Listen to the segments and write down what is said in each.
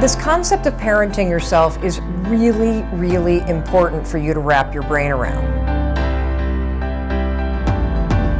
This concept of parenting yourself is really, really important for you to wrap your brain around.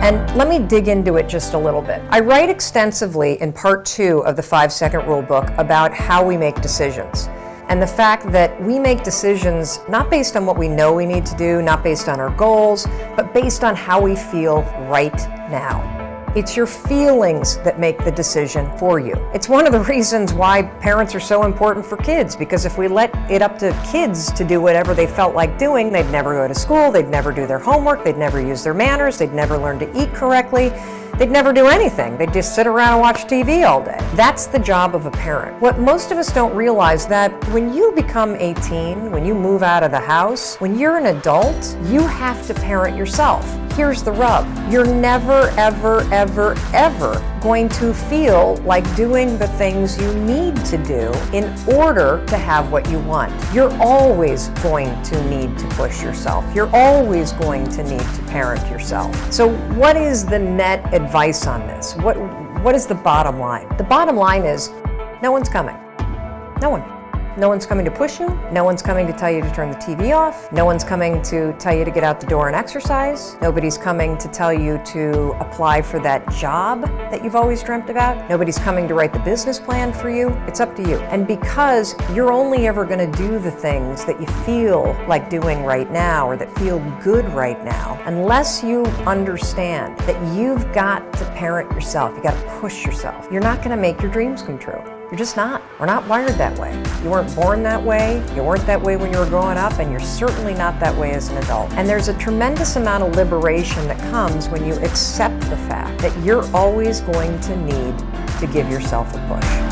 And let me dig into it just a little bit. I write extensively in part two of the five second rule book about how we make decisions. And the fact that we make decisions not based on what we know we need to do, not based on our goals, but based on how we feel right now. It's your feelings that make the decision for you. It's one of the reasons why parents are so important for kids, because if we let it up to kids to do whatever they felt like doing, they'd never go to school, they'd never do their homework, they'd never use their manners, they'd never learn to eat correctly, They'd never do anything. They'd just sit around and watch TV all day. That's the job of a parent. What most of us don't realize that when you become 18, when you move out of the house, when you're an adult, you have to parent yourself. Here's the rub. You're never, ever, ever, ever going to feel like doing the things you need to do in order to have what you want. You're always going to need to push yourself. You're always going to need to parent yourself. So what is the net advice on this? What, what is the bottom line? The bottom line is no one's coming. No one. No one's coming to push you. No one's coming to tell you to turn the TV off. No one's coming to tell you to get out the door and exercise. Nobody's coming to tell you to apply for that job that you've always dreamt about. Nobody's coming to write the business plan for you. It's up to you. And because you're only ever going to do the things that you feel like doing right now or that feel good right now, unless you understand that you've got to parent yourself, you got to push yourself, you're not going to make your dreams come true. You're just not. We're not wired that way. You weren't born that way, you weren't that way when you were growing up, and you're certainly not that way as an adult. And there's a tremendous amount of liberation that comes when you accept the fact that you're always going to need to give yourself a push.